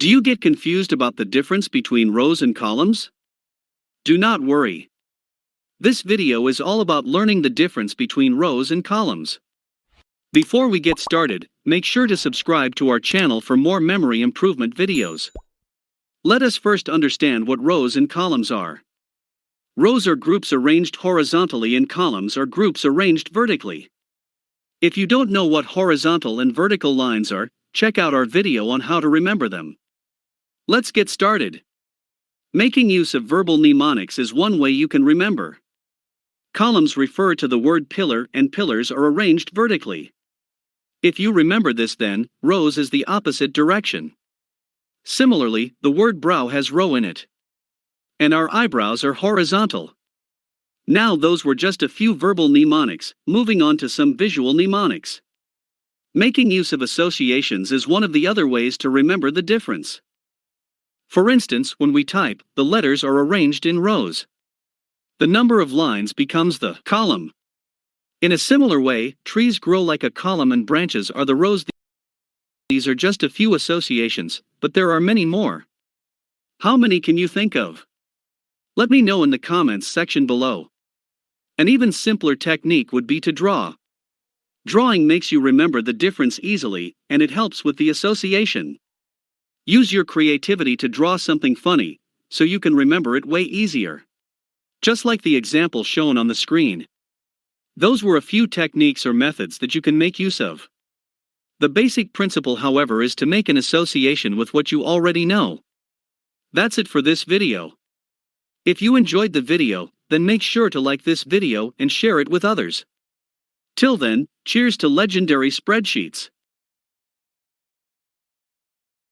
Do you get confused about the difference between rows and columns? Do not worry. This video is all about learning the difference between rows and columns. Before we get started, make sure to subscribe to our channel for more memory improvement videos. Let us first understand what rows and columns are. Rows are groups arranged horizontally and columns are groups arranged vertically. If you don't know what horizontal and vertical lines are, check out our video on how to remember them. Let's get started. Making use of verbal mnemonics is one way you can remember. Columns refer to the word pillar and pillars are arranged vertically. If you remember this then, rows is the opposite direction. Similarly, the word brow has row in it. And our eyebrows are horizontal. Now those were just a few verbal mnemonics, moving on to some visual mnemonics. Making use of associations is one of the other ways to remember the difference. For instance, when we type, the letters are arranged in rows. The number of lines becomes the column. In a similar way, trees grow like a column and branches are the rows. These are just a few associations, but there are many more. How many can you think of? Let me know in the comments section below. An even simpler technique would be to draw. Drawing makes you remember the difference easily, and it helps with the association. Use your creativity to draw something funny, so you can remember it way easier. Just like the example shown on the screen. Those were a few techniques or methods that you can make use of. The basic principle however is to make an association with what you already know. That's it for this video. If you enjoyed the video, then make sure to like this video and share it with others. Till then, cheers to legendary spreadsheets.